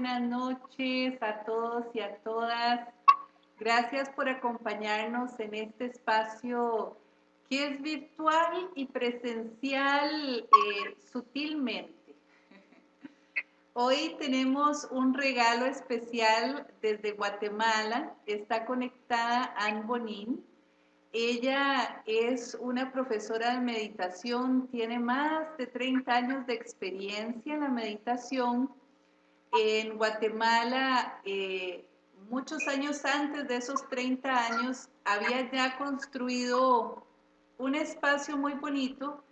Buenas noches a todos y a todas. Gracias por acompañarnos en este espacio que es virtual y presencial eh, sutilmente. Hoy tenemos un regalo especial desde Guatemala. Está conectada Anne Bonin. Ella es una profesora de meditación, tiene más de 30 años de experiencia en la meditación. En Guatemala, eh, muchos años antes de esos 30 años, había ya construido un espacio muy bonito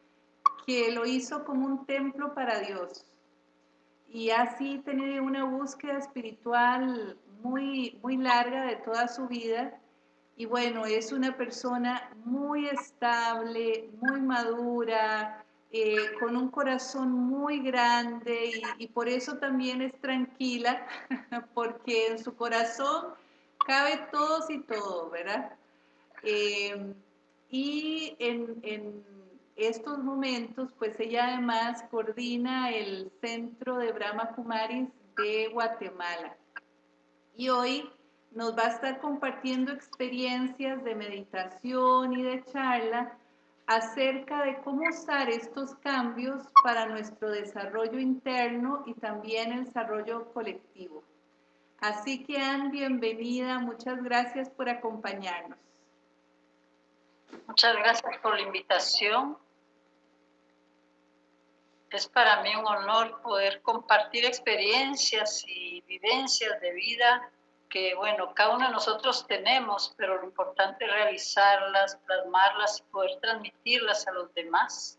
que lo hizo como un templo para Dios. Y así tenía una búsqueda espiritual muy, muy larga de toda su vida y bueno, es una persona muy estable, muy madura, eh, con un corazón muy grande y, por eso también es tranquila, porque en su corazón cabe todos y todo, ¿verdad? Eh, y en, en, estos momentos, pues ella además coordina el Centro de Brahma Kumaris de Guatemala. Y hoy nos va a estar compartiendo experiencias de meditación y de charla acerca de cómo usar estos cambios para nuestro desarrollo interno y también el desarrollo colectivo. Así que Anne, bienvenida, muchas gracias por acompañarnos. Muchas gracias por la invitación. Es para mí un honor poder compartir experiencias y vivencias de vida que, bueno, cada uno de nosotros tenemos, pero lo importante es realizarlas, plasmarlas y poder transmitirlas a los demás.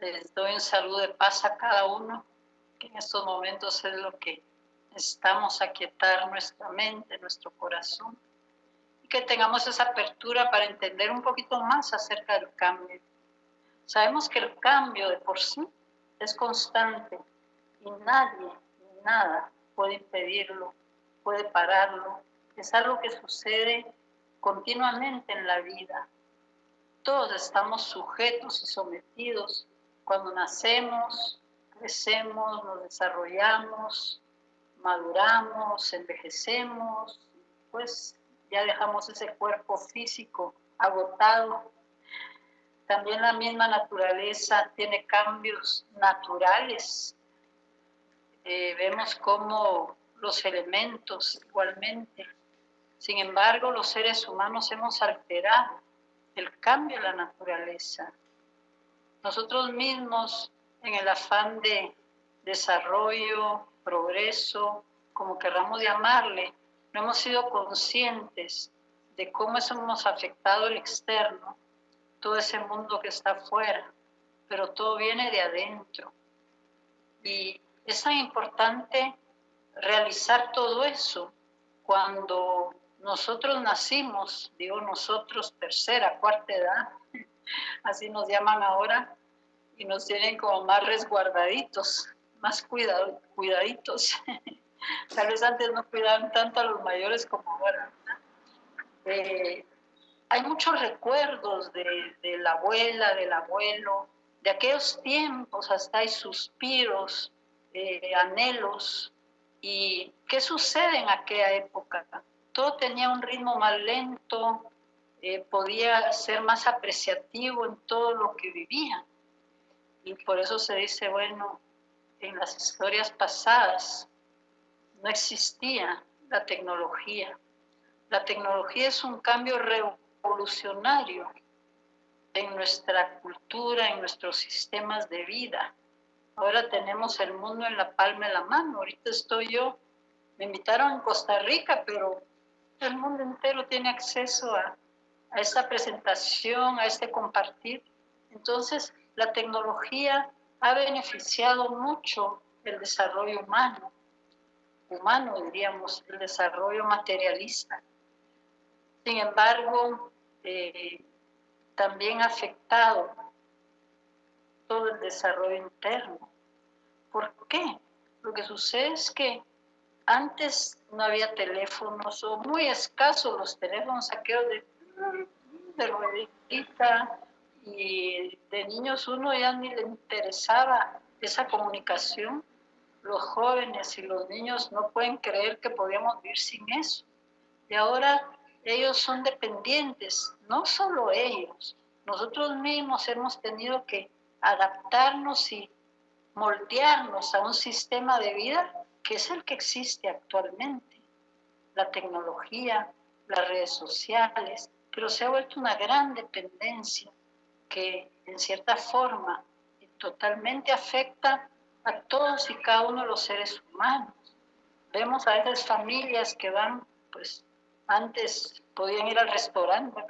Les doy un saludo de paz a cada uno, que en estos momentos es lo que necesitamos aquietar nuestra mente, nuestro corazón, y que tengamos esa apertura para entender un poquito más acerca del cambio. Sabemos que el cambio de por sí es constante y nadie, nada puede impedirlo puede pararlo, es algo que sucede continuamente en la vida. Todos estamos sujetos y sometidos cuando nacemos, crecemos, nos desarrollamos, maduramos, envejecemos, pues ya dejamos ese cuerpo físico agotado. También la misma naturaleza tiene cambios naturales. Eh, vemos cómo los elementos igualmente. Sin embargo, los seres humanos hemos alterado el cambio de la naturaleza. Nosotros mismos, en el afán de desarrollo, progreso, como querramos llamarle, no hemos sido conscientes de cómo eso hemos afectado el externo, todo ese mundo que está afuera, pero todo viene de adentro. Y es tan importante realizar todo eso cuando nosotros nacimos, digo nosotros, tercera, cuarta edad, así nos llaman ahora, y nos tienen como más resguardaditos, más cuidado, cuidaditos. Tal vez antes no cuidaban tanto a los mayores como ahora. Eh, hay muchos recuerdos de, la abuela, del abuelo, de aquellos tiempos, hasta hay suspiros, eh, anhelos ¿Y qué sucede en aquella época? Todo tenía un ritmo más lento, eh, podía ser más apreciativo en todo lo que vivía. Y por eso se dice, bueno, en las historias pasadas no existía la tecnología. La tecnología es un cambio revolucionario en nuestra cultura, en nuestros sistemas de vida. Ahora tenemos el mundo en la palma de la mano. Ahorita estoy yo, me invitaron en Costa Rica, pero el mundo entero tiene acceso a, a esta presentación, a este compartir. Entonces, la tecnología ha beneficiado mucho el desarrollo humano, humano diríamos, el desarrollo materialista. Sin embargo, eh, también ha afectado todo el desarrollo interno. ¿Por qué? Lo que sucede es que antes no había teléfonos o muy escasos los teléfonos aquellos de, de ruedita y de niños uno ya ni le interesaba esa comunicación. los jóvenes y los niños no pueden creer que podíamos vivir sin eso. Y ahora ellos son dependientes, no solo ellos, nosotros mismos hemos tenido que adaptarnos y moldearnos a un sistema de vida que es el que existe actualmente. La tecnología, las redes sociales, pero se ha vuelto una gran dependencia que en cierta forma totalmente afecta a todos y cada uno de los seres humanos. Vemos a esas familias que van, pues antes podían ir al restaurante.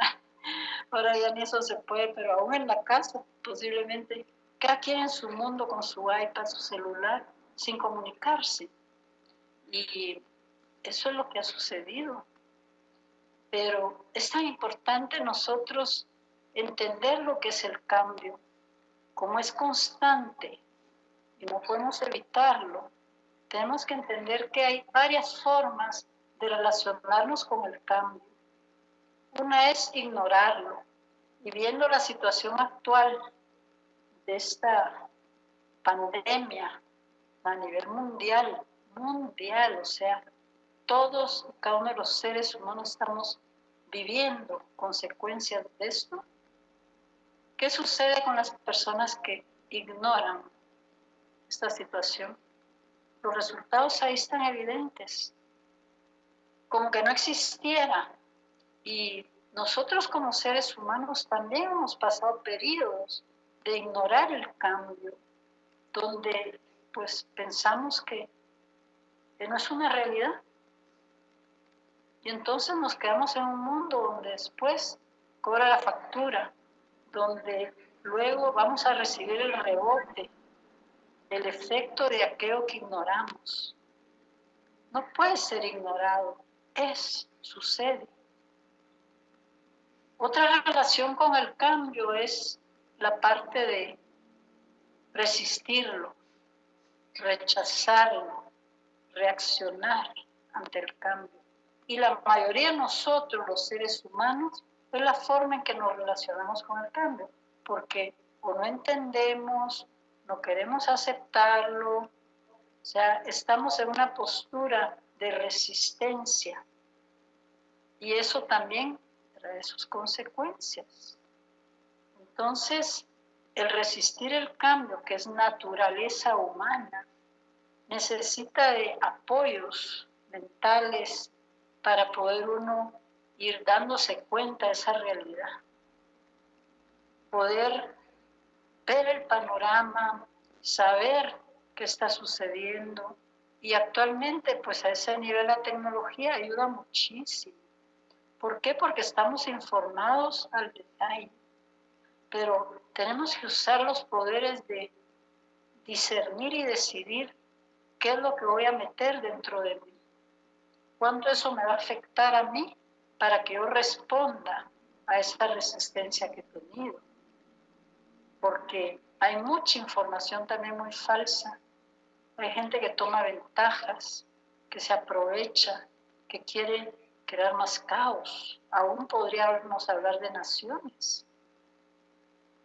Ahora ya ni eso se puede, pero aún en la casa posiblemente cada quien en su mundo con su iPad, su celular, sin comunicarse. Y eso es lo que ha sucedido. Pero es tan importante nosotros entender lo que es el cambio, como es constante y no podemos evitarlo. Tenemos que entender que hay varias formas de relacionarnos con el cambio. Una es ignorarlo y viendo la situación actual de esta pandemia a nivel mundial, mundial, o sea, todos, cada uno de los seres humanos estamos viviendo consecuencias de esto. ¿Qué sucede con las personas que ignoran esta situación? Los resultados ahí están evidentes, como que no existiera. Y nosotros como seres humanos también hemos pasado periodos de ignorar el cambio, donde pues pensamos que, no es una realidad. Y entonces nos quedamos en un mundo donde después cobra la factura, donde luego vamos a recibir el rebote, el efecto de aquello que ignoramos. No puede ser ignorado, es, sucede. Otra relación con el cambio es la parte de resistirlo, rechazarlo, reaccionar ante el cambio. Y la mayoría de nosotros, los seres humanos, es la forma en que nos relacionamos con el cambio, porque o no entendemos, no queremos aceptarlo, o sea, estamos en una postura de resistencia. Y eso también trae sus consecuencias. Entonces, el resistir el cambio, que es naturaleza humana, necesita de apoyos mentales para poder uno ir dándose cuenta de esa realidad. Poder ver el panorama, saber qué está sucediendo. Y actualmente, pues a ese nivel la tecnología ayuda muchísimo. ¿Por qué? Porque estamos informados al detalle pero tenemos que usar los poderes de discernir y decidir qué es lo que voy a meter dentro de mí, cuánto eso me va a afectar a mí para que yo responda a esa resistencia que he tenido. Porque hay mucha información también muy falsa. Hay gente que toma ventajas, que se aprovecha, que quiere crear más caos. Aún podríamos hablar de naciones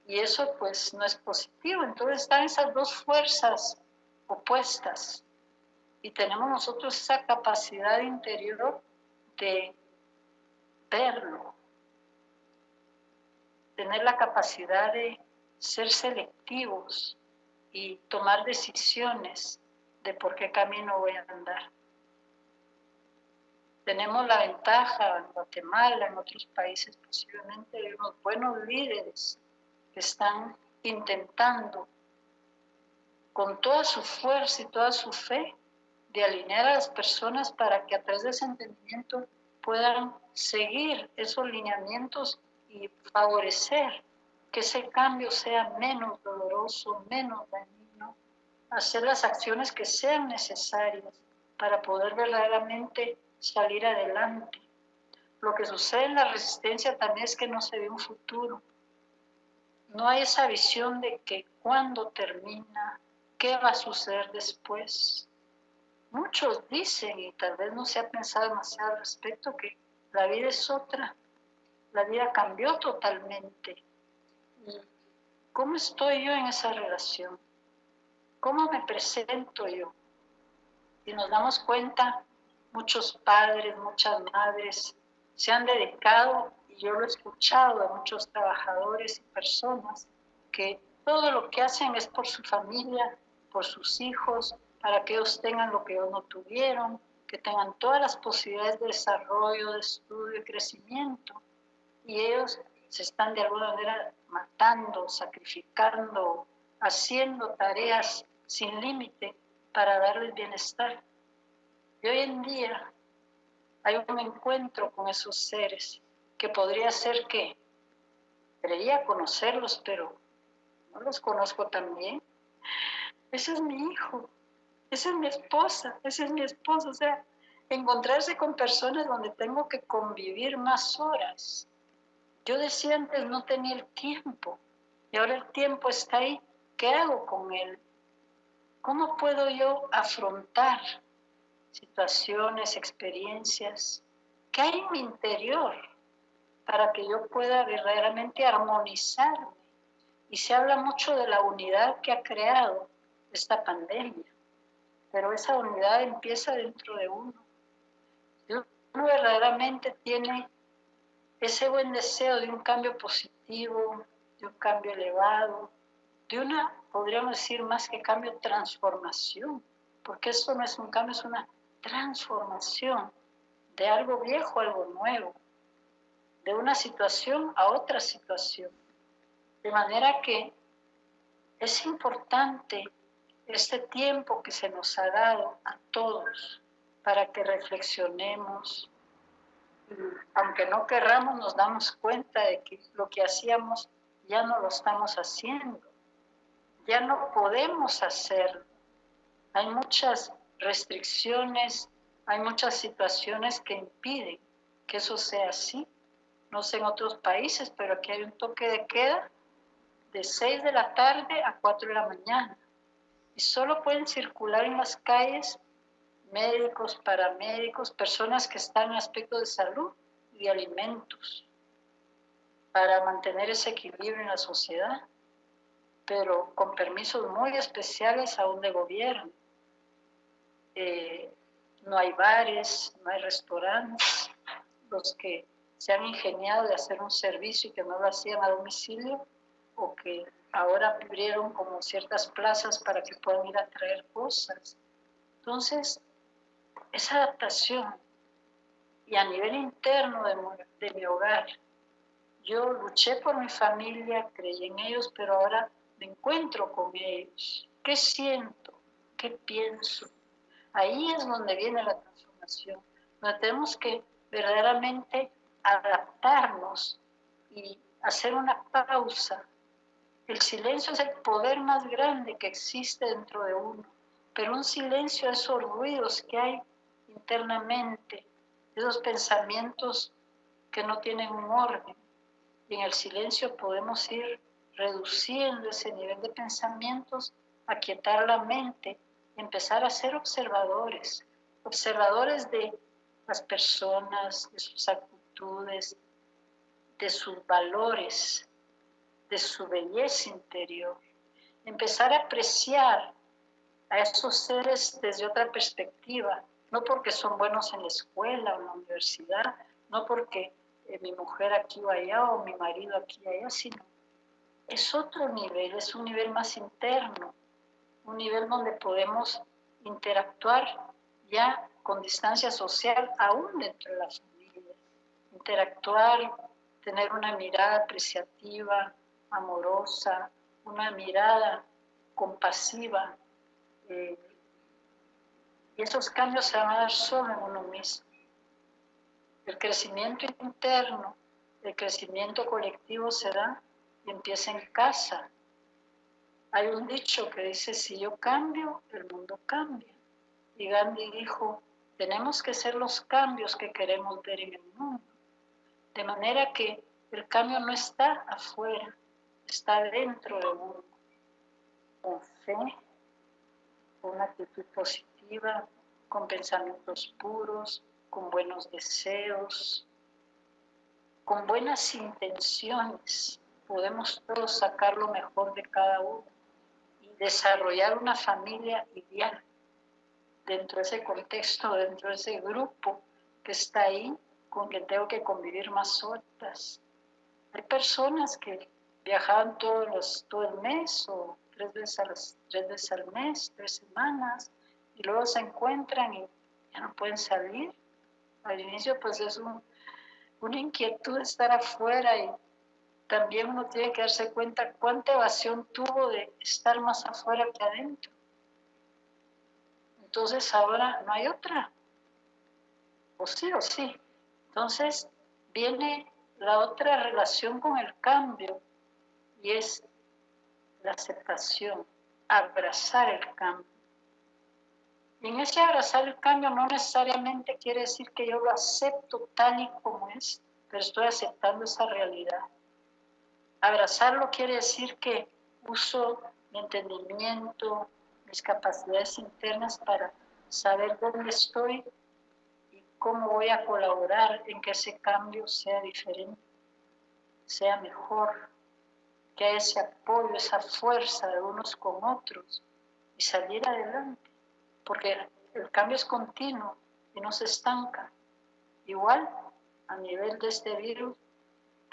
y eso pues no es positivo. Entonces están esas dos fuerzas opuestas y tenemos nosotros esa capacidad interior de verlo, tener la capacidad de ser selectivos y tomar decisiones de por qué camino voy a andar. Tenemos la ventaja en Guatemala, en otros países posiblemente, de unos buenos líderes que están intentando con toda su fuerza y toda su fe de alinear a las personas para que a través de ese entendimiento puedan seguir esos lineamientos y favorecer que ese cambio sea menos doloroso, menos dañino, hacer las acciones que sean necesarias para poder verdaderamente salir adelante. Lo que sucede en la resistencia también es que no se ve un futuro no hay esa visión de que cuando termina, qué va a suceder después. Muchos dicen, y tal vez no se ha pensado demasiado al respecto, que la vida es otra, la vida cambió totalmente. ¿Cómo estoy yo en esa relación? ¿Cómo me presento yo? Si nos damos cuenta, muchos padres, muchas madres se han dedicado, y yo lo he escuchado de muchos trabajadores y personas, que todo lo que hacen es por su familia, por sus hijos, para que ellos tengan lo que ellos no tuvieron, que tengan todas las posibilidades de desarrollo, de estudio y crecimiento. Y ellos se están de alguna manera matando, sacrificando, haciendo tareas sin límite para darles bienestar. Y hoy en día hay un encuentro con esos seres que podría ser que creía conocerlos, pero no los conozco también. Ese es mi hijo, esa es mi esposa, ese es mi esposo. O sea, encontrarse con personas donde tengo que convivir más horas. Yo decía antes no tenía el tiempo y ahora el tiempo está ahí. ¿Qué hago con él? ¿Cómo puedo yo afrontar situaciones, experiencias que hay en mi interior para que yo pueda verdaderamente armonizarme? Y se habla mucho de la unidad que ha creado esta pandemia, pero esa unidad empieza dentro de uno. uno verdaderamente tiene ese buen deseo de un cambio positivo, de un cambio elevado, de una, podríamos decir más que cambio, transformación, porque esto no es un cambio, es una transformación de algo viejo a algo nuevo, de una situación a otra situación. De manera que es importante este tiempo que se nos ha dado a todos para que reflexionemos. aunque no querramos, nos damos cuenta de que lo que hacíamos ya no lo estamos haciendo ya no podemos hacerlo. Hay muchas restricciones, hay muchas situaciones que impiden que eso sea así. No sé en otros países, pero aquí hay un toque de queda de 6 de la tarde a 4 de la mañana. Y solo pueden circular en las calles médicos, paramédicos, personas que están en aspecto de salud y alimentos para mantener ese equilibrio en la sociedad pero con permisos muy especiales aún de gobierno. Eh, no hay bares, no hay restaurantes. Los que se han ingeniado de hacer un servicio y que no lo hacían a domicilio o que ahora abrieron como ciertas plazas para que puedan ir a traer cosas. Entonces, esa adaptación y a nivel interno de, de mi hogar, yo luché por mi familia, creí en ellos, pero ahora encuentro con ellos, qué siento, qué pienso. Ahí es donde viene la transformación, donde tenemos que verdaderamente adaptarnos y hacer una pausa. El silencio es el poder más grande que existe dentro de uno, pero un silencio es esos ruidos que hay internamente, esos pensamientos que no tienen un orden. Y en el silencio podemos ir reduciendo ese nivel de pensamientos, aquietar la mente empezar a ser observadores, observadores de las personas, de sus actitudes, de sus valores, de su belleza interior. Empezar a apreciar a esos seres desde otra perspectiva, no porque son buenos en la escuela o en la universidad, no porque eh, mi mujer aquí o allá o mi marido aquí o allá, sino es otro nivel, es un nivel más interno, un nivel donde podemos interactuar ya con distancia social aún dentro de la familia, interactuar, tener una mirada apreciativa, amorosa, una mirada compasiva. Eh, y esos cambios se van a dar solo en uno mismo. El crecimiento interno, el crecimiento colectivo se da y empieza en casa. Hay un dicho que dice, si yo cambio, el mundo cambia. Y Gandhi dijo, tenemos que ser los cambios que queremos ver en el mundo. De manera que el cambio no está afuera, está dentro de uno. Con fe, con una actitud positiva, con pensamientos puros, con buenos deseos, con buenas intenciones podemos todos sacar lo mejor de cada uno desarrollar una familia ideal. dentro de ese contexto, dentro de ese grupo que está ahí, con quien tengo que convivir más horas. Hay personas que viajaban todos los, todo el mes o tres veces al mes, tres semanas, y luego se encuentran y ya no pueden salir. Al inicio pues es una inquietud estar afuera y también uno tiene que darse cuenta cuánta evasión tuvo de estar más afuera que adentro. Entonces ahora no hay otra. O sí o sí. Entonces viene la otra relación con el cambio y es la aceptación, abrazar el cambio. Y en ese abrazar el cambio no necesariamente quiere decir que yo lo acepto tal y como es, pero estoy aceptando esa realidad. Abrazarlo quiere decir que uso mi entendimiento, mis capacidades internas para saber dónde estoy y cómo voy a colaborar en que ese cambio sea diferente, sea mejor, que ese apoyo, esa fuerza de unos con otros y salir adelante porque el cambio es continuo y no se estanca. Igual, a nivel de este virus,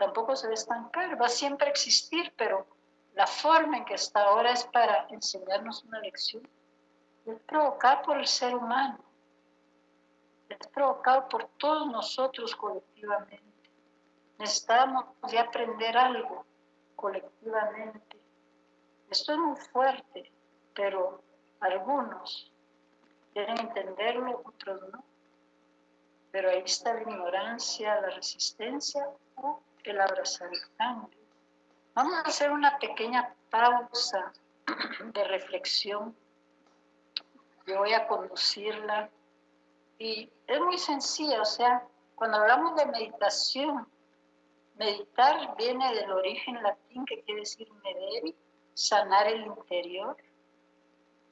tampoco se va a estancar, va a siempre existir, pero la forma en que está ahora es para enseñarnos una lección. Es provocado por el ser humano, es provocado por todos nosotros colectivamente. Necesitamos ya aprender algo colectivamente. Esto es muy fuerte, pero algunos quieren entenderlo, otros no. Pero ahí está la ignorancia, la resistencia el abrazar el cambio. Vamos a hacer una pequeña pausa de reflexión. Yo voy a conducirla y es muy sencilla, o sea, cuando hablamos de meditación, meditar viene del origen latín que quiere decir mederi, sanar el interior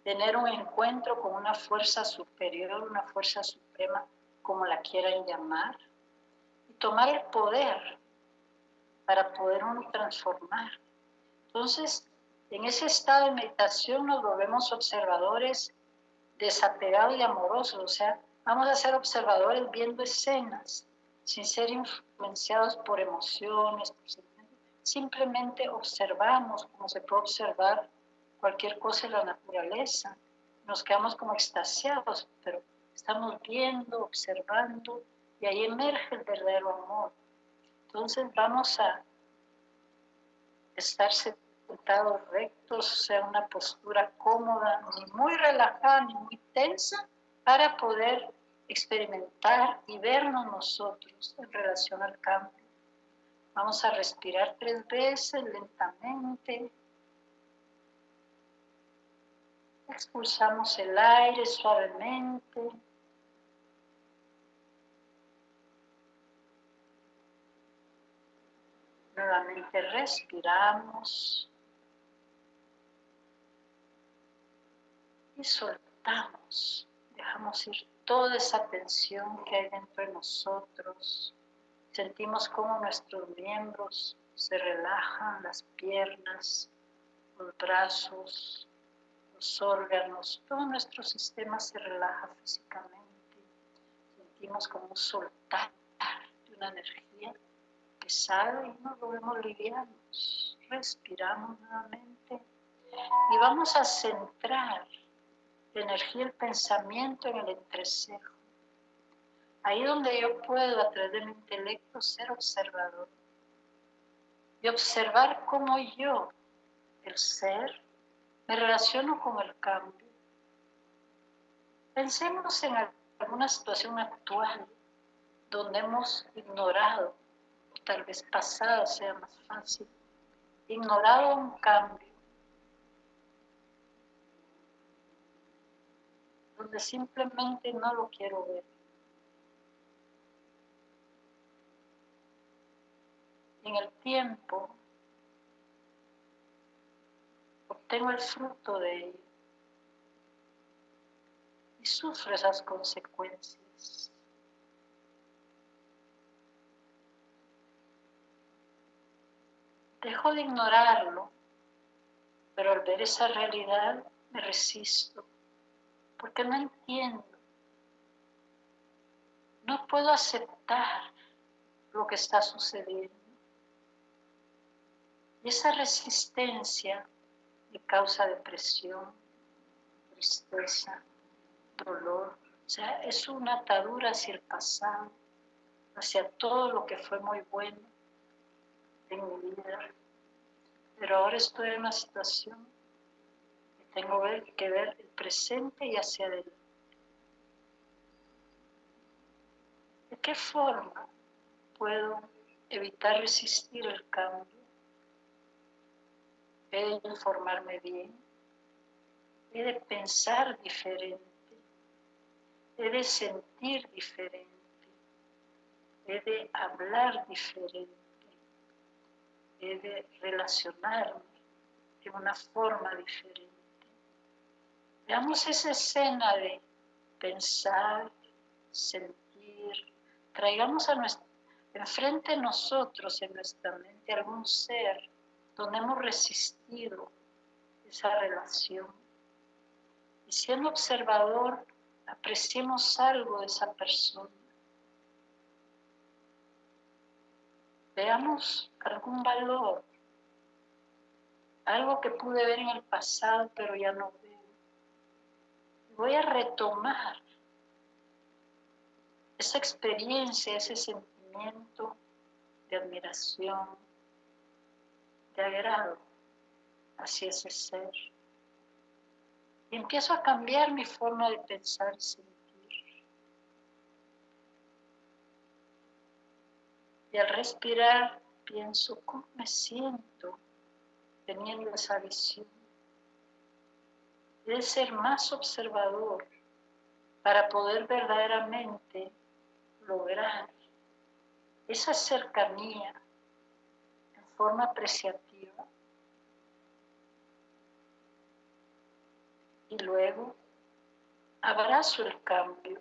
tener un encuentro con una fuerza superior, una fuerza suprema, como la quieran llamar, y tomar el poder para poder uno transformar. Entonces, en ese estado de meditación nos volvemos observadores desapegados y amorosos, o sea, vamos a ser observadores viendo escenas, sin ser influenciados por emociones, simplemente observamos como se puede observar cualquier cosa en la naturaleza. Nos quedamos como extasiados, pero estamos viendo, observando, y ahí emerge el verdadero amor. Entonces vamos a estar sentados rectos, sea una postura cómoda, ni muy relajada, ni muy tensa, para poder experimentar y vernos nosotros en relación al cambio. Vamos a respirar tres veces lentamente, Expulsamos el aire suavemente. Nuevamente respiramos. Y soltamos. Dejamos ir toda esa tensión que hay dentro de nosotros. Sentimos como nuestros miembros se relajan, las piernas, los brazos, los órganos, todo nuestro sistema se relaja físicamente. Sentimos como soltar de una energía pesada y nos volvemos livianos. Respiramos nuevamente y vamos a centrar la energía del pensamiento en el entrecejo. Ahí donde yo puedo, a través de mi intelecto, ser observador y observar cómo yo, el ser, me relaciono con el cambio. Pensemos en alguna situación actual donde hemos ignorado, tal vez pasado sea más fácil, ignorado un cambio, donde simplemente no lo quiero ver. En el tiempo tengo el fruto de ello y sufro esas consecuencias. Dejo de ignorarlo, pero al ver esa realidad me resisto porque no entiendo. No puedo aceptar lo que está sucediendo. Y esa resistencia me causa depresión, tristeza, dolor. O sea, es una atadura hacia el pasado, hacia todo lo que fue muy bueno en mi vida. Pero ahora estoy en una situación que tengo que ver el presente y hacia adelante. ¿De qué forma puedo evitar resistir el cambio? He de informarme bien, he de pensar diferente, he de sentir diferente, he de hablar diferente, de relacionarme de una forma diferente. Veamos esa escena de pensar, sentir, traigamos a nuestro, enfrente de nosotros, en nuestra mente, algún ser donde hemos resistido esa relación. Y siendo observador, apreciemos algo de esa persona. Veamos algún valor, algo que pude ver en el pasado, pero ya no veo. Voy a retomar esa experiencia, ese sentimiento de admiración, de agrado hacia ese ser. Y empiezo a cambiar mi forma de pensar y sentir. Y al respirar pienso cómo me siento teniendo esa visión. de ser más observador para poder verdaderamente lograr esa cercanía en forma apreciativa. Y luego abrazo el cambio,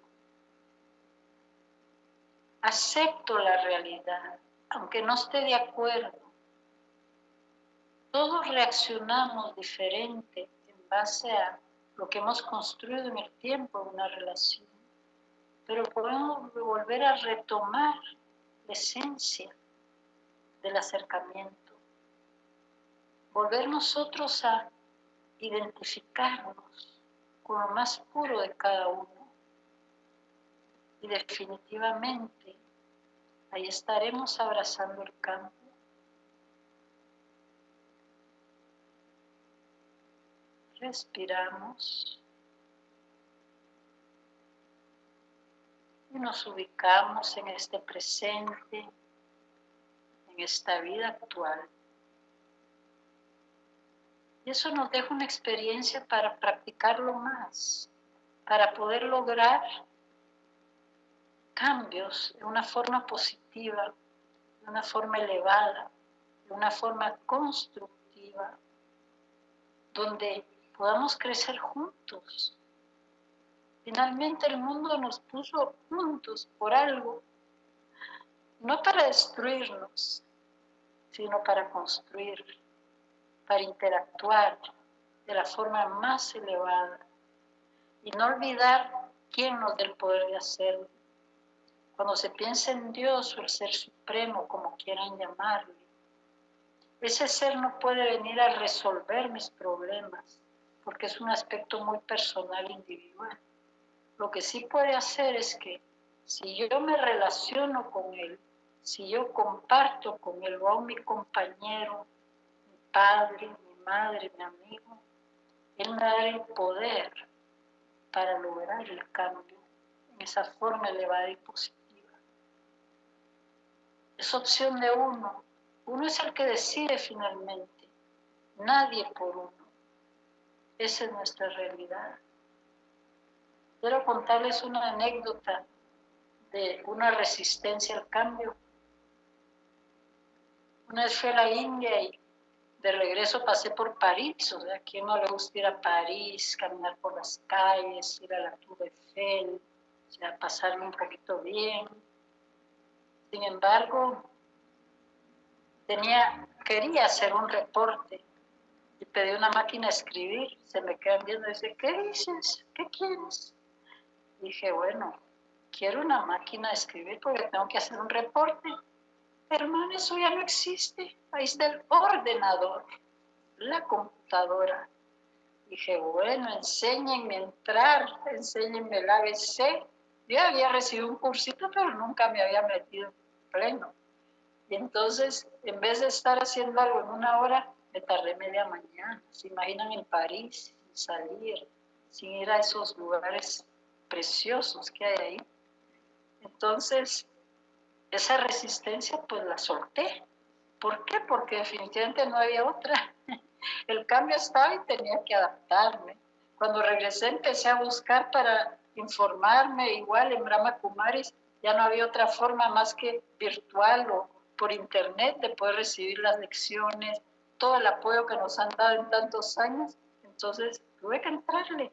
acepto la realidad, aunque no esté de acuerdo. Todos reaccionamos diferente en base a lo que hemos construido en el tiempo en una relación pero podemos volver a retomar la esencia del acercamiento, volver nosotros a identificarnos con lo más puro de cada uno. Y definitivamente ahí estaremos abrazando el campo. Respiramos. nos ubicamos en este presente, en esta vida actual. Y eso nos deja una experiencia para practicarlo más, para poder lograr cambios de una forma positiva, de una forma elevada, de una forma constructiva, donde podamos crecer juntos, Finalmente el mundo nos puso juntos por algo, no para destruirnos, sino para construir, para interactuar de la forma más elevada y no olvidar quién nos da el poder de hacerlo. Cuando se piensa en Dios o el Ser Supremo, como quieran llamarle, ese ser no puede venir a resolver mis problemas, porque es un aspecto muy personal, individual. Lo que sí puede hacer es que si yo me relaciono con él, si yo comparto con él o a mi compañero, mi padre, mi madre, mi amigo, él me da el poder para lograr el cambio en esa forma elevada y positiva. Es opción de uno. Uno es el que decide finalmente, nadie por uno. Esa es nuestra realidad. Quiero contarles una anécdota de una resistencia al cambio. Una vez fui a la India y de regreso pasé por París, o sea, a quien no le gusta ir a París, caminar por las calles, ir a la Tour Eiffel, o sea, pasarme un poquito bien. Sin embargo, tenía, quería hacer un reporte y pedí una máquina a escribir. Se me quedan viendo y dice, ¿qué dices? ¿Qué quieres? Dije, bueno, quiero una máquina a escribir porque tengo que hacer un reporte. Hermano, eso ya no existe. Ahí está el ordenador, la computadora. Dije, bueno, enséñenme a entrar, enséñenme el ABC. Yo había recibido un cursito, pero nunca me había metido pleno. Y entonces, en vez de estar haciendo algo en una hora, me tardé media mañana. ¿Se imaginan en París, sin salir, sin ir a esos lugares preciosos que hay ahí? Entonces, esa resistencia pues la solté. ¿Por qué? Porque definitivamente no había otra. El cambio estaba y tenía que adaptarme. Cuando regresé empecé a buscar para informarme, igual en Brahma Kumaris ya no había otra forma más que virtual o por internet de poder recibir las lecciones, todo el apoyo que nos han dado en tantos años. Entonces tuve que entrarle,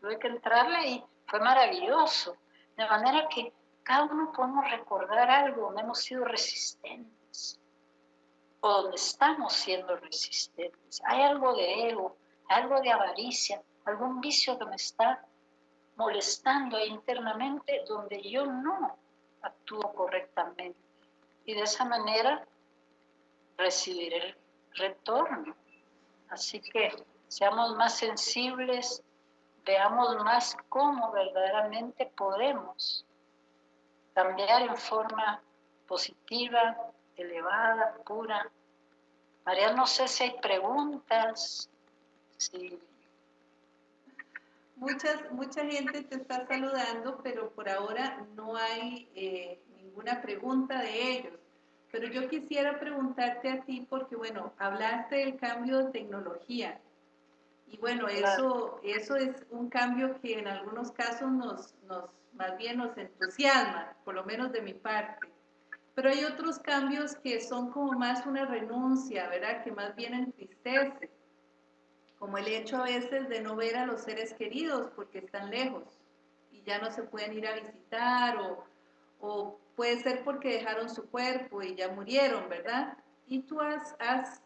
tuve que entrarle y fue maravilloso. De manera que cada uno podemos recordar algo donde hemos sido resistentes o donde estamos siendo resistentes. Hay algo de ego, algo de avaricia, algún vicio que me está molestando internamente donde yo no actúo correctamente. Y de esa manera recibir el retorno. Así que seamos más sensibles, veamos más cómo verdaderamente podemos cambiar en forma positiva, elevada, pura. María, no sé si hay preguntas, si... Muchas, mucha gente te está saludando, pero por ahora no hay eh, ninguna pregunta de ellos. Pero yo quisiera preguntarte a ti, porque bueno, hablaste del cambio de tecnología. Y bueno, eso, eso es un cambio que en algunos casos nos, nos más bien nos entusiasma, por lo menos de mi parte. Pero hay otros cambios que son como más una renuncia, ¿verdad? Que más bien entristece, como el hecho a veces de no ver a los seres queridos porque están lejos y ya no se pueden ir a visitar o, o puede ser porque dejaron su cuerpo y ya murieron, ¿verdad? Y tú has, has,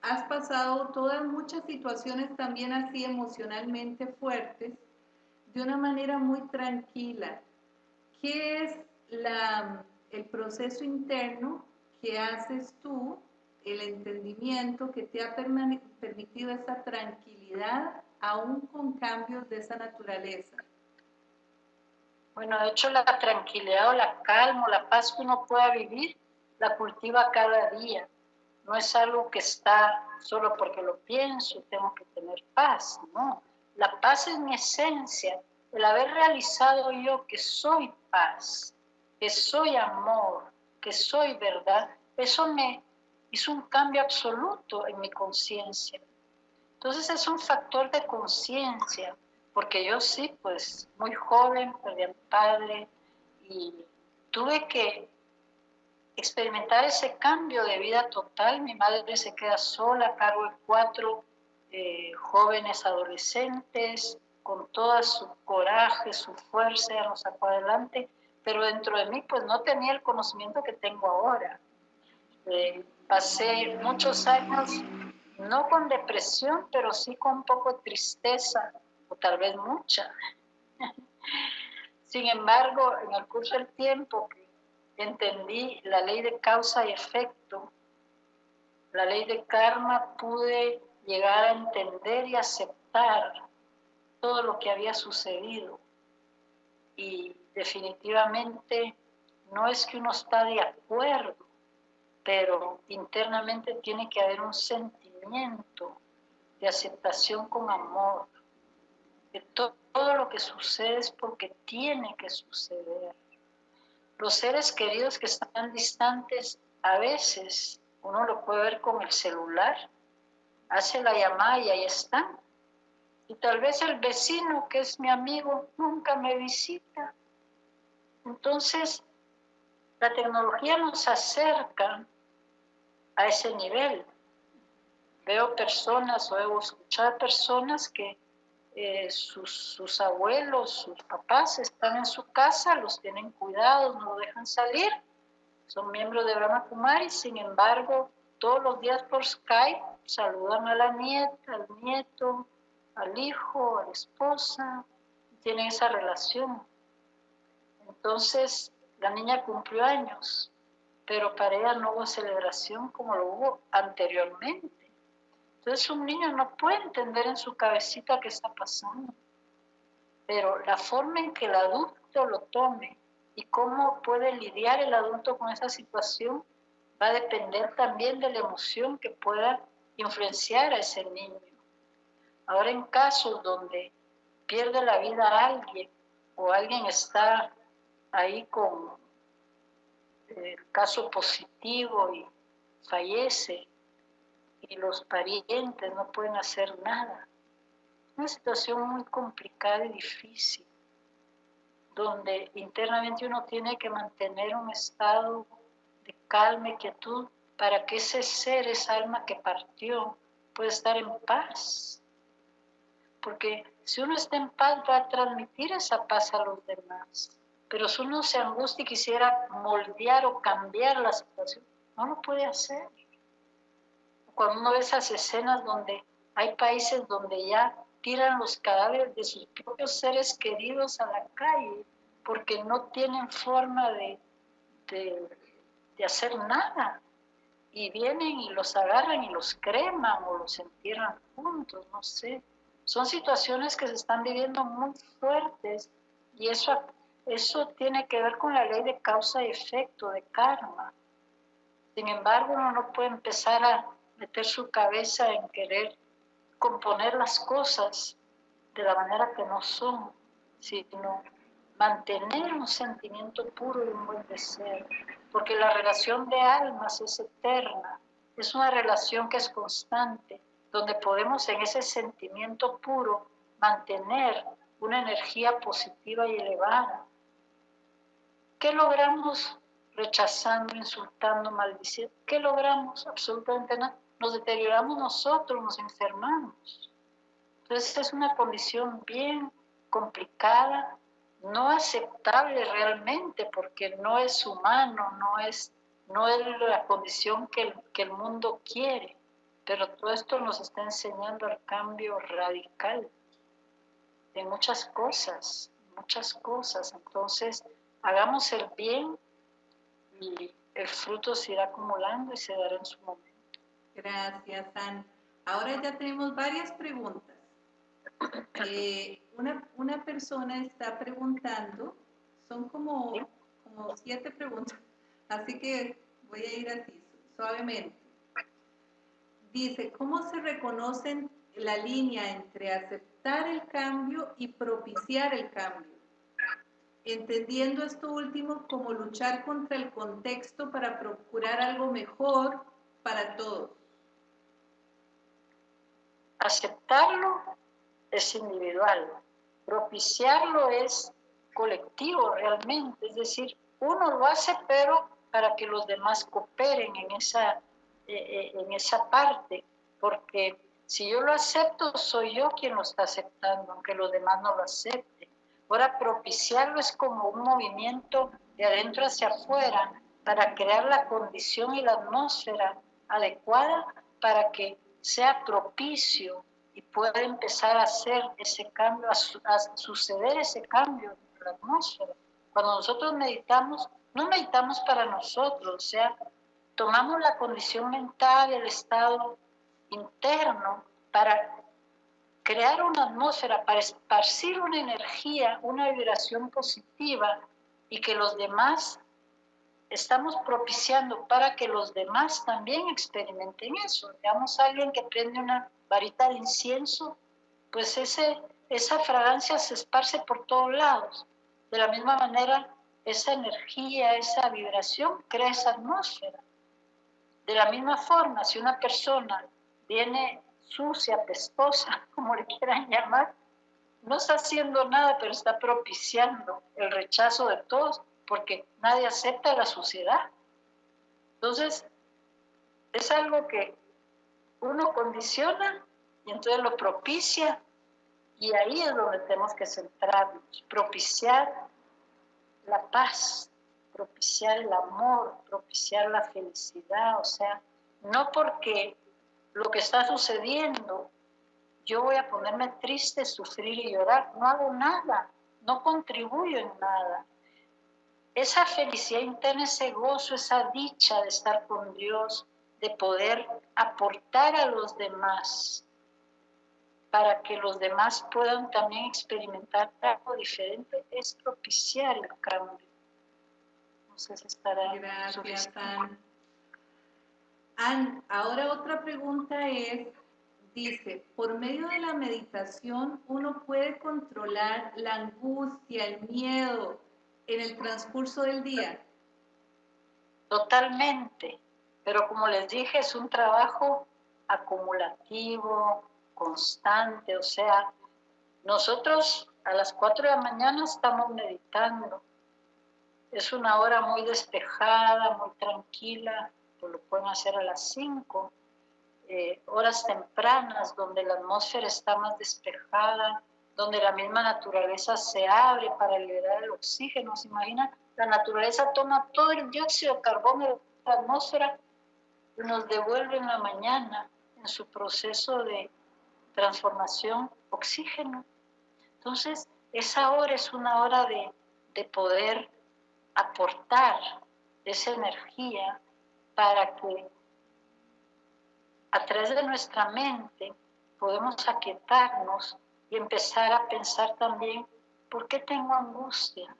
has pasado todas muchas situaciones también así emocionalmente fuertes de una manera muy tranquila. ¿Qué es la, el proceso interno que haces tú, el entendimiento que te ha permitido esa tranquilidad aún con cambios de esa naturaleza? Bueno, de hecho la tranquilidad o la calma la paz que uno pueda vivir, la cultiva cada día. No es algo que está solo porque lo pienso, tengo que tener paz, no la paz es mi esencia, el haber realizado yo que soy paz, que soy amor, que soy verdad, eso me hizo un cambio absoluto en mi conciencia. Entonces es un factor de conciencia, porque yo sí, pues muy joven, perdí a mi padre y tuve que experimentar ese cambio de vida total. Mi madre se queda sola a cargo de cuatro eh, jóvenes adolescentes, con todo su coraje, su fuerza, nos sacó adelante, pero dentro de mí pues no tenía el conocimiento que tengo ahora. Eh, pasé muchos años, no con depresión, pero sí con un poco de tristeza, o tal vez mucha. Sin embargo, en el curso del tiempo entendí la ley de causa y efecto, la ley de karma, pude llegar a entender y aceptar todo lo que había sucedido. Y definitivamente no es que uno está de acuerdo, pero internamente tiene que haber un sentimiento de aceptación con amor. De todo lo que sucede es porque tiene que suceder. Los seres queridos que están distantes, a veces uno lo puede ver con el celular, hace la llamada y ahí están. Y tal vez el vecino, que es mi amigo, nunca me visita. Entonces, la tecnología nos acerca a ese nivel. Veo personas o he escuchado personas que eh, sus, sus, abuelos, sus papás están en su casa, los tienen cuidados, no lo dejan salir, son miembros de Brahma Kumari, sin embargo, todos los días por Skype saludan a la nieta, al nieto, al hijo, a la esposa, tienen esa relación. Entonces, la niña cumplió años, pero para ella no hubo celebración como lo hubo anteriormente. Entonces, un niño no puede entender en su cabecita qué está pasando, pero la forma en que el adulto lo tome y cómo puede lidiar el adulto con esa situación va a depender también de la emoción que pueda influenciar a ese niño. Ahora en casos donde pierde la vida alguien o alguien está ahí con el caso positivo y fallece y los parientes no pueden hacer nada. Una situación muy complicada y difícil, donde internamente uno tiene que mantener un estado de calma y quietud para que ese ser, esa alma que partió, pueda estar en paz. Porque si uno está en paz va a transmitir esa paz a los demás. Pero si uno se angustia y quisiera moldear o cambiar la situación, no lo puede hacer. Cuando uno ve esas escenas donde hay países donde ya tiran los cadáveres de sus propios seres queridos a la calle porque no tienen forma de, de de hacer nada. Y vienen y los agarran y los creman o los entierran juntos, no sé. Son situaciones que se están viviendo muy fuertes y eso, eso tiene que ver con la ley de causa y efecto, de karma. Sin embargo, uno no puede empezar a meter su cabeza en querer componer las cosas de la manera que no son, sino mantener un sentimiento puro y un buen deseo porque la relación de almas es eterna, es una relación que es constante, donde podemos en ese sentimiento puro mantener una energía positiva y elevada. ¿Qué logramos rechazando, insultando, maldiciendo? ¿Qué logramos? Absolutamente nada. Nos deterioramos nosotros, nos enfermamos. Entonces es una condición bien complicada, no aceptable realmente porque no es humano, no es, no es la condición que el, que el mundo quiere. Pero todo esto nos está enseñando el cambio radical de muchas cosas, muchas cosas. Entonces, hagamos el bien y el fruto se irá acumulando y se dará en su momento. Gracias, Ana. Ahora ya tenemos varias preguntas. Eh, una, persona está preguntando, son como, como siete preguntas, así que voy a ir así, suavemente. Dice, ¿cómo se reconocen la línea entre aceptar el cambio y propiciar el cambio? Entendiendo esto último como luchar contra el contexto para procurar algo mejor para todos. Aceptarlo es individual, propiciarlo es colectivo realmente, es decir, uno lo hace pero para que los demás cooperen en esa, eh, eh, en esa parte, porque si yo lo acepto, soy yo quien lo está aceptando, aunque los demás no lo acepten. Ahora, propiciarlo es como un movimiento de adentro hacia afuera para crear la condición y la atmósfera adecuada para que sea propicio y puede empezar a hacer ese cambio, a, suceder ese cambio en la atmósfera. Cuando nosotros meditamos, no meditamos para nosotros, o sea, tomamos la condición mental, el estado interno para crear una atmósfera, para esparcir una energía, una vibración positiva y que los demás estamos propiciando para que los demás también experimenten eso. Digamos, alguien que prende una varita de incienso, pues ese, esa fragancia se esparce por todos lados. De la misma manera, esa energía, esa vibración crea esa atmósfera. De la misma forma, si una persona viene sucia, pestosa, como le quieran llamar, no está haciendo nada, pero está propiciando el rechazo de todos, porque nadie acepta la suciedad. Entonces, es algo que uno condiciona y entonces lo propicia y ahí es donde tenemos que centrarnos, propiciar la paz, propiciar el amor, propiciar la felicidad, o sea, No porque lo que está sucediendo, yo voy a ponerme triste, sufrir y llorar. No hago nada, no contribuyo en nada. Esa felicidad interna, ese gozo, esa dicha de estar con Dios, de poder aportar a los demás, para que los demás puedan también experimentar algo diferente, es propiciar el cambio. No sé si estará Gracias. Ahora otra pregunta es, dice, por medio de la meditación uno puede controlar la angustia, el miedo en el transcurso del día. Totalmente, pero como les dije, es un trabajo acumulativo, constante, o sea, nosotros a las 4 de la mañana estamos meditando. Es una hora muy despejada, muy tranquila, lo pueden hacer a las 5, eh, horas tempranas donde la atmósfera está más despejada, donde la misma naturaleza se abre para liberar el oxígeno. ¿Se imagina? La naturaleza toma todo el dióxido de carbono de la atmósfera y nos devuelve en la mañana en su proceso de transformación, oxígeno. Entonces, esa hora es una hora de, de poder aportar esa energía para que a través de nuestra mente podemos aquietarnos y empezar a pensar también, ¿por qué tengo angustia?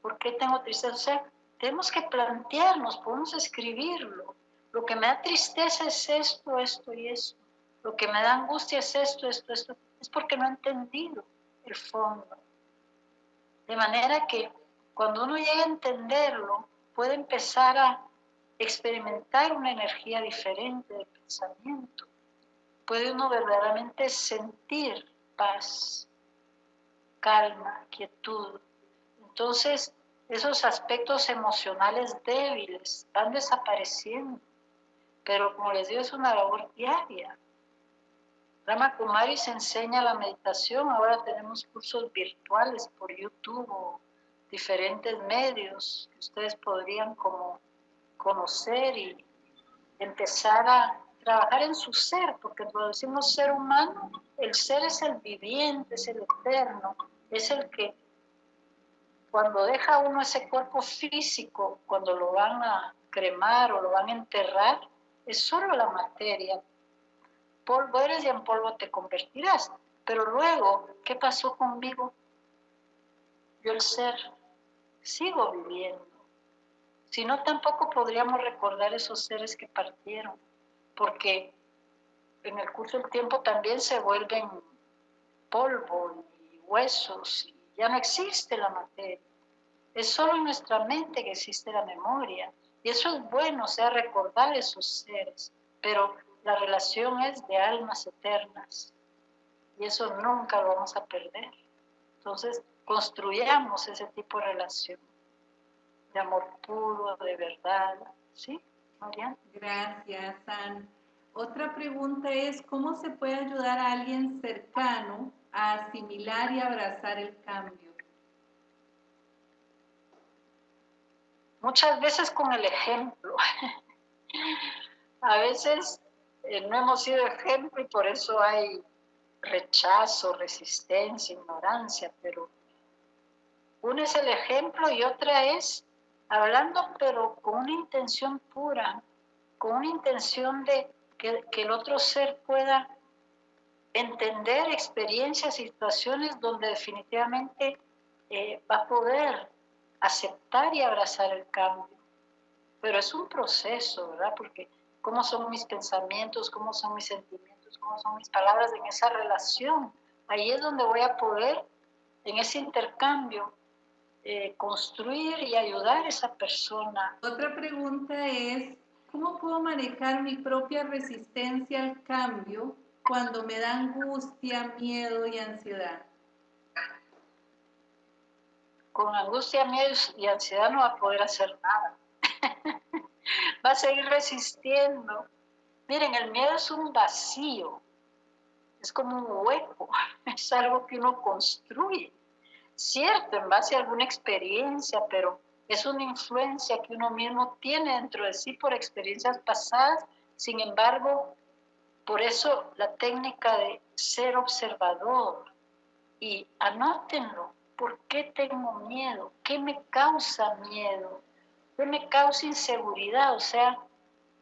¿Por qué tengo tristeza? O sea, tenemos que plantearnos, podemos escribirlo. Lo que me da tristeza es esto, esto y esto lo que me da angustia es esto, esto, esto, es porque no he entendido el fondo. De manera que cuando uno llega a entenderlo, puede empezar a experimentar una energía diferente de pensamiento. Puede uno verdaderamente sentir paz, calma, quietud. Entonces, esos aspectos emocionales débiles van desapareciendo. Pero como les digo, es una labor diaria. Rama Kumari se enseña la meditación, ahora tenemos cursos virtuales por YouTube diferentes medios que ustedes podrían como conocer y empezar a trabajar en su ser, porque cuando decimos ser humano, el ser es el viviente, es el eterno, es el que cuando deja uno ese cuerpo físico, cuando lo van a cremar o lo van a enterrar, es solo la materia, polvo eres y en polvo te convertirás. Pero luego, ¿qué pasó conmigo? Yo el ser sigo viviendo. Si no, tampoco podríamos recordar esos seres que partieron, porque en el curso del tiempo también se vuelven polvo y huesos, y ya no existe la materia. Es solo en nuestra mente que existe la memoria. Y eso es bueno, o sea, recordar esos seres. Pero la relación es de almas eternas y eso nunca lo vamos a perder. Entonces, construyamos ese tipo de relación de amor puro, de verdad. ¿Sí, Mariana? Gracias, San. Otra pregunta es, ¿cómo se puede ayudar a alguien cercano a asimilar y abrazar el cambio? Muchas veces con el ejemplo. a veces eh, no hemos sido ejemplo y por eso hay rechazo, resistencia, ignorancia, pero una es el ejemplo y otra es hablando pero con una intención pura, con una intención de que, el otro ser pueda entender experiencias, situaciones donde definitivamente eh, va a poder aceptar y abrazar el cambio. Pero es un proceso, ¿verdad? Porque cómo son mis pensamientos, cómo son mis sentimientos, cómo son mis palabras en esa relación. Ahí es donde voy a poder, en ese intercambio, eh, construir y ayudar a esa persona. Otra pregunta es, ¿cómo puedo manejar mi propia resistencia al cambio cuando me da angustia, miedo y ansiedad? Con angustia, miedo y ansiedad no va a poder hacer nada. va a seguir resistiendo. Miren, el miedo es un vacío, es como un hueco, es algo que uno construye, cierto, en base a alguna experiencia, pero es una influencia que uno mismo tiene dentro de sí por experiencias pasadas Sin embargo, por eso la técnica de ser observador y anótenlo. ¿Por qué tengo miedo? ¿Qué me causa miedo? ¿Qué me causa inseguridad? O sea,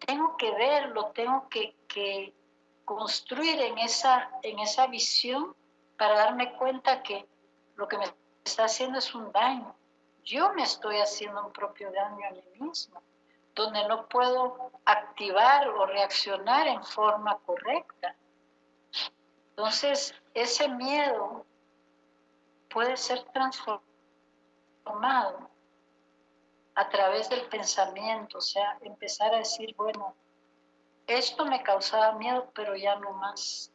tengo que verlo, tengo que, que construir en esa, en esa visión para darme cuenta que lo que me está haciendo es un daño. Yo me estoy haciendo un propio daño a mí mismo, donde no puedo activar o reaccionar en forma correcta. Entonces, ese miedo puede ser transformado a través del pensamiento, o sea, empezar a decir, bueno, esto me causaba miedo, pero ya no más.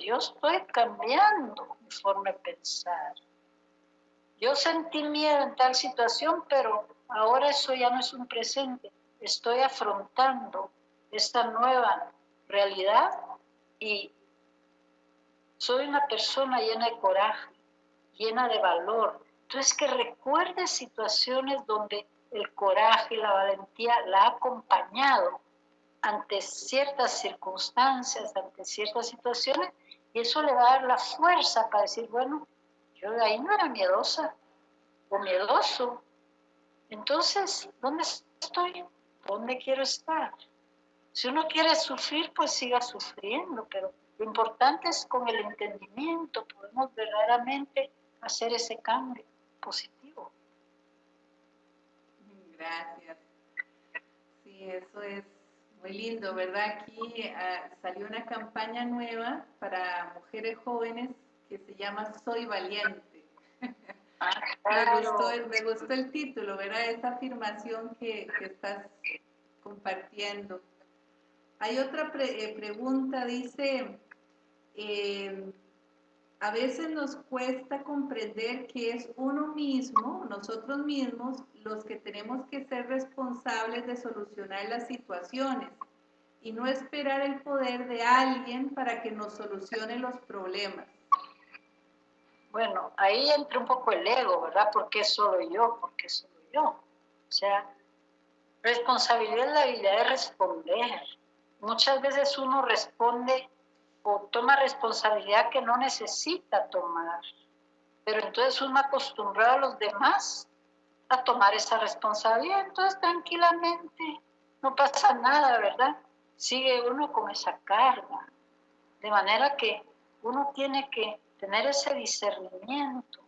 Yo estoy cambiando mi forma de pensar. Yo sentí miedo en tal situación, pero ahora eso ya no es un presente. Estoy afrontando esta nueva realidad y soy una persona llena de coraje, llena de valor. Entonces que recuerde situaciones donde el coraje y la valentía la ha acompañado ante ciertas circunstancias, ante ciertas situaciones, y eso le va a dar la fuerza para decir, bueno, yo de ahí no era miedosa o miedoso. Entonces, ¿dónde estoy? ¿Dónde quiero estar? Si uno quiere sufrir, pues siga sufriendo, pero lo importante es con el entendimiento, podemos verdaderamente hacer ese cambio positivo. Gracias. Sí, eso es muy lindo, ¿verdad? Aquí ah, salió una campaña nueva para mujeres jóvenes que se llama Soy Valiente. Ah, me, gustó, el título, ¿verdad? Esa afirmación que, estás compartiendo. Hay otra eh, pregunta, dice, eh, a veces nos cuesta comprender que es uno mismo, nosotros mismos, los que tenemos que ser responsables de solucionar las situaciones y no esperar el poder de alguien para que nos solucione los problemas. Bueno, ahí entra un poco el ego, ¿verdad? ¿Por qué solo yo? ¿Por qué solo yo? O sea, responsabilidad es la habilidad de responder. Muchas veces uno responde o toma responsabilidad que no necesita tomar. Pero entonces uno acostumbrado a los demás a tomar esa responsabilidad, entonces tranquilamente no pasa nada, ¿verdad? Sigue uno con esa carga. De manera que uno tiene que tener ese discernimiento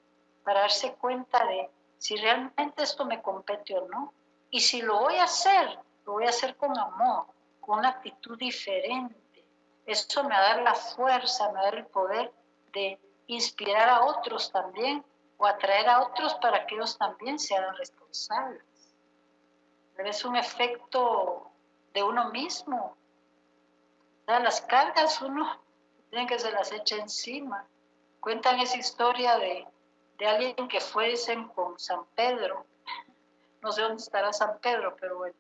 para darse cuenta de si realmente esto me compete o no. Y si lo voy a hacer, lo voy a hacer con amor, con una actitud diferente eso me va a dar la fuerza, me va a dar el poder de inspirar a otros también o atraer a otros para que ellos también sean responsables. Pero es un efecto de uno mismo. Las cargas uno tiene que se las echa encima. Cuentan esa historia de, de alguien que fue, dicen, con San Pedro. No sé dónde estará San Pedro, pero bueno.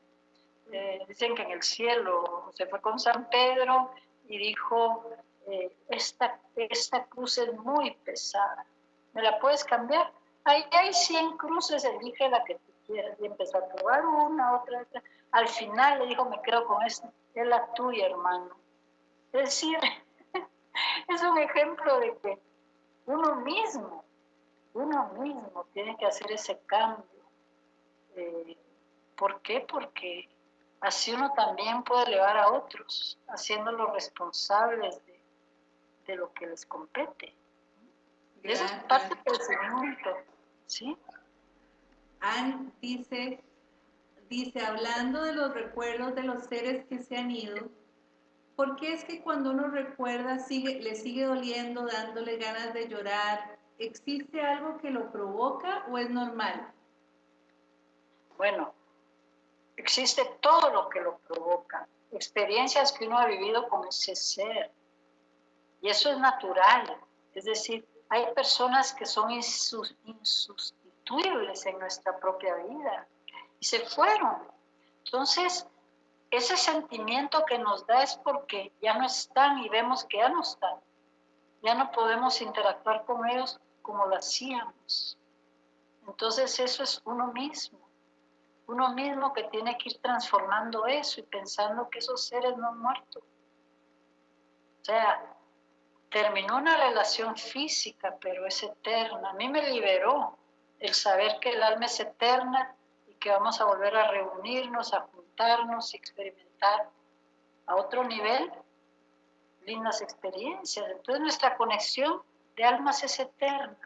Eh, dicen que en el cielo se fue con San Pedro y dijo, eh, esta, esta cruz es muy pesada, ¿me la puedes cambiar? Ahí hay 100 cruces, elige la que tú quieras. Y empezó a probar una, otra, otra. Al final le dijo, me quedo con esta, es la tuya, hermano. Es decir, es un ejemplo de que uno mismo, uno mismo tiene que hacer ese cambio. Eh, ¿Por qué? Porque Así uno también puede elevar a otros, haciéndolos responsables de, lo que les compete. Y eso es parte del crecimiento, ¿sí? Anne dice, dice, hablando de los recuerdos de los seres que se han ido, ¿por qué es que cuando uno recuerda le sigue doliendo, dándole ganas de llorar? ¿Existe algo que lo provoca o es normal? Bueno, existe todo lo que lo provoca, experiencias que uno ha vivido con ese ser. Y eso es natural. Es decir, hay personas que son insustituibles en nuestra propia vida y se fueron. Entonces, ese sentimiento que nos da es porque ya no están y vemos que ya no están. Ya no podemos interactuar con ellos como lo hacíamos. Entonces eso es uno mismo. uno mismo que tiene que ir transformando eso y pensando que esos seres no han muerto. O sea, terminó una relación física, pero es eterna. A mí me liberó el saber que el alma es eterna y que vamos a volver a reunirnos, a juntarnos y experimentar a otro nivel lindas experiencias. Entonces nuestra conexión de almas es eterna.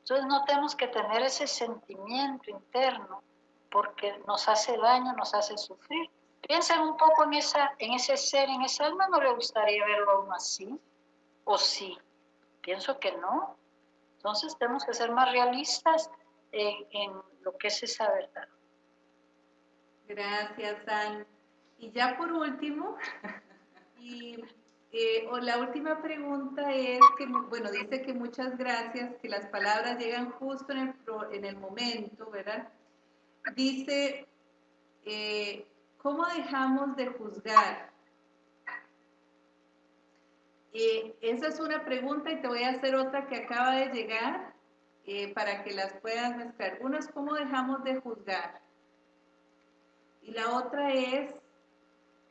Entonces no tenemos que tener ese sentimiento interno porque nos hace daño, nos hace sufrir. Piensen un poco en, esa, en ese ser, en esa alma, ¿no le gustaría verlo aún así? ¿O sí? Pienso que no. Entonces tenemos que ser más realistas en, en lo que es esa verdad. Gracias, Anne. Y ya por último, eh, la última pregunta es que, bueno, dice que muchas gracias, que las palabras llegan justo en el, en el momento, ¿verdad? Dice, eh, ¿cómo dejamos de juzgar? Eh, esa es una pregunta y te voy a hacer otra que acaba de llegar para que las puedas mezclar. Una es cómo dejamos de juzgar. Y la otra es,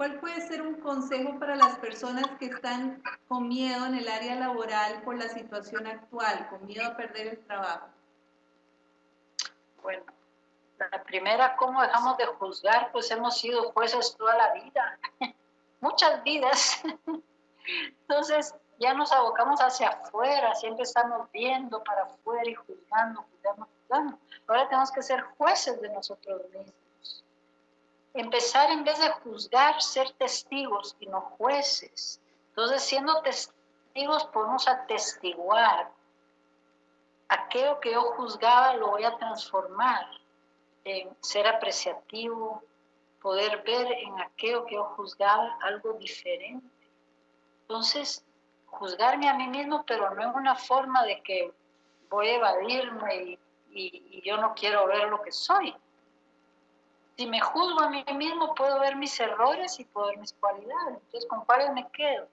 ¿Cuál puede ser un consejo para las personas que están con miedo en el área laboral por la situación actual, con miedo a perder el trabajo? Bueno, la primera, ¿cómo dejamos de juzgar? Pues hemos sido jueces toda la vida, muchas vidas. Entonces, ya nos abocamos hacia afuera, siempre estamos viendo para afuera y juzgando, juzgando, juzgando. Ahora tenemos que ser jueces de nosotros mismos empezar en vez de juzgar, ser testigos y no jueces. Entonces, siendo testigos, podemos atestiguar. Aquello que yo juzgaba lo voy a transformar en ser apreciativo, poder ver en aquello que yo juzgaba algo diferente. Entonces, juzgarme a mí mismo, pero no en una forma de que voy a evadirme y, y yo no quiero ver lo que soy, si me juzgo a mí mismo, puedo ver mis errores y puedo ver mis cualidades. Entonces, ¿con cuáles me quedo?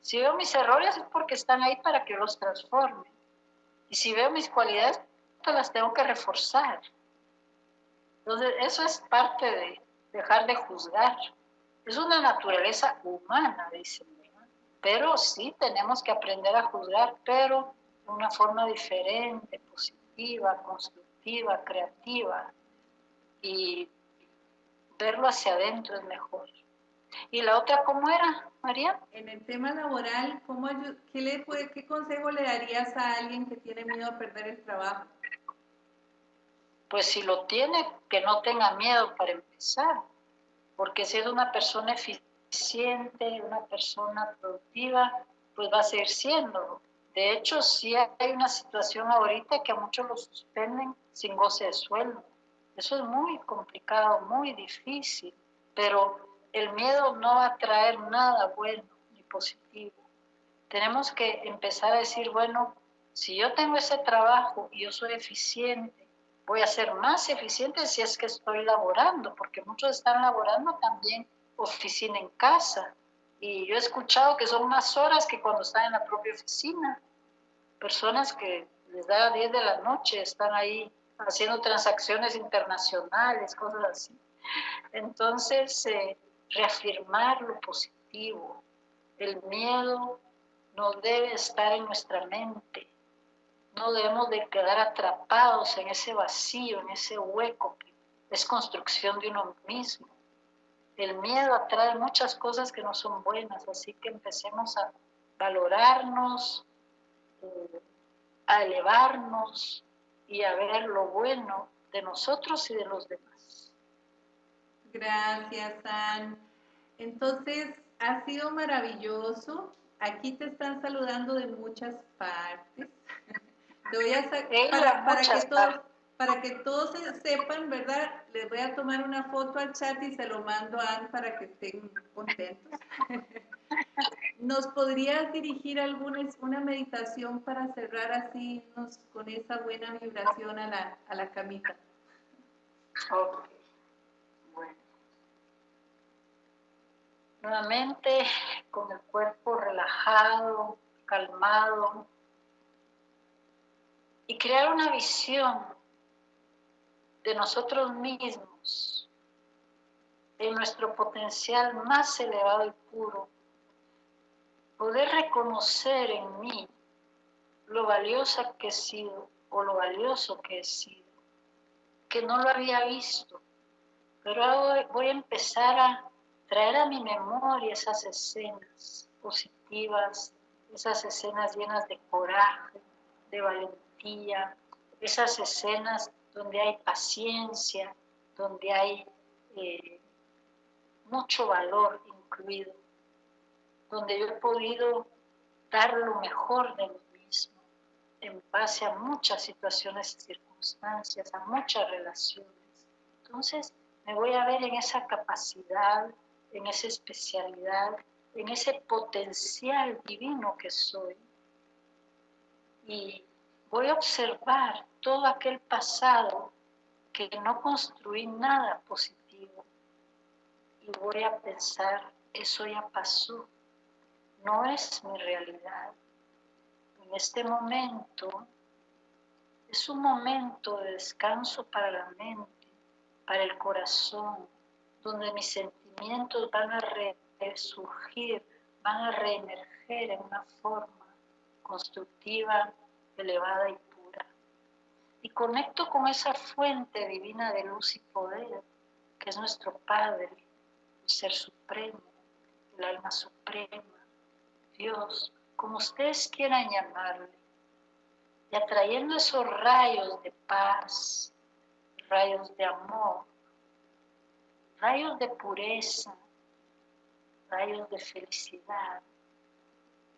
Si veo mis errores es porque están ahí para que los transforme. Y si veo mis cualidades, pues las tengo que reforzar. Entonces, eso es parte de dejar de juzgar. Es una naturaleza humana, dicen. Pero sí tenemos que aprender a juzgar, pero de una forma diferente, positiva, constructiva, creativa. Y verlo hacia adentro es mejor. ¿Y la otra cómo era, María? En el tema laboral, ¿cómo, qué, le ¿qué consejo le darías a alguien que tiene miedo a perder el trabajo? Pues si lo tiene, que no tenga miedo para empezar, porque si es una persona eficiente, una persona productiva, pues va a seguir siendo. De hecho, sí hay una situación ahorita que a muchos los suspenden sin goce de sueldo. Eso es muy complicado, muy difícil, pero el miedo no va a traer nada bueno ni positivo. Tenemos que empezar a decir, bueno, si yo tengo ese trabajo y yo soy eficiente, voy a ser más eficiente si es que estoy laborando, porque muchos están laborando también oficina en casa. Y yo he escuchado que son más horas que cuando están en la propia oficina. Personas que les da 10 de la noche, están ahí haciendo transacciones internacionales, cosas así. Entonces, eh, reafirmar lo positivo. El miedo no debe estar en nuestra mente. No debemos de quedar atrapados en ese vacío, en ese hueco es construcción de uno mismo. El miedo atrae muchas cosas que no son buenas, así que empecemos a valorarnos, eh, a elevarnos, y a ver lo bueno de nosotros y de los demás. Gracias, Ann. Entonces, ha sido maravilloso. Aquí te están saludando de muchas partes. Te voy a para, para, que todos, para que todos sepan, ¿verdad? Les voy a tomar una foto al chat y se lo mando a Ann para que estén contentos. ¿Nos podrías dirigir alguna una meditación para cerrar así con esa buena vibración a la, a la camita? Ok. Bueno. Nuevamente con el cuerpo relajado, calmado y crear una visión de nosotros mismos, en nuestro potencial más elevado y puro, poder reconocer en mí lo valiosa que he sido o lo valioso que he sido, que no lo había visto, pero ahora voy a empezar a traer a mi memoria esas escenas positivas, esas escenas llenas de coraje, de valentía, esas escenas donde hay paciencia, donde hay eh, mucho valor incluido, donde yo he podido dar lo mejor de mí mismo en base a muchas situaciones y circunstancias, a muchas relaciones. Entonces me voy a ver en esa capacidad, en esa especialidad, en ese potencial divino que soy. Y voy a observar todo aquel pasado que no construí nada positivo. Y voy a pensar, eso ya pasó, no es mi realidad. En este momento es un momento de descanso para la mente, para el corazón, donde mis sentimientos van a resurgir, van a reemerger en una forma constructiva, elevada y pura. Y conecto con esa fuente divina de luz y poder, que es nuestro Padre, el Ser Supremo, el Alma Suprema, Dios, como ustedes quieran llamarle, y atrayendo esos rayos de paz, rayos de amor, rayos de pureza, rayos de felicidad,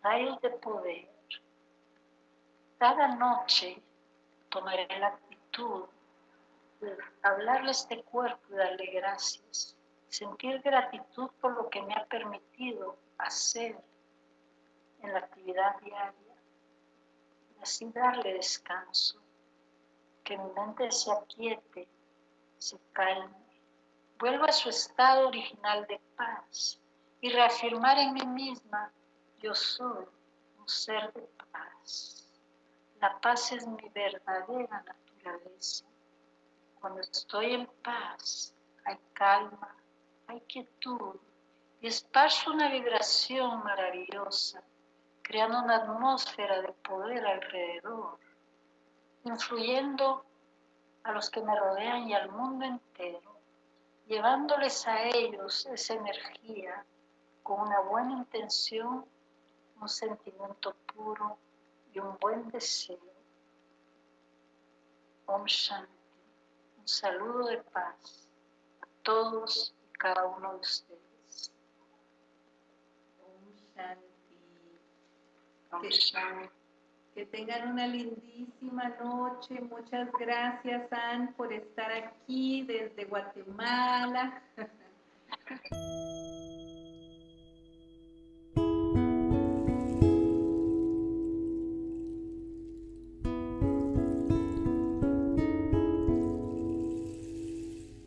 rayos de poder. Cada noche tomaré la actitud de hablarle a este cuerpo y darle gracias, sentir gratitud por lo que me ha permitido hacer en la actividad diaria y así darle descanso, que mi mente se aquiete, se calme, vuelva a su estado original de paz y reafirmar en mí misma, yo soy un ser de paz. La paz es mi verdadera naturaleza. Cuando estoy en paz, hay calma, hay quietud y esparzo una vibración maravillosa, creando una atmósfera de poder alrededor, influyendo a los que me rodean y al mundo entero, llevándoles a ellos esa energía con una buena intención, un sentimiento puro y un buen deseo. Om Shanti. Un saludo de paz a todos y cada uno de ustedes. Om Que, tengan una lindísima noche. Muchas gracias, Ann, por estar aquí desde Guatemala.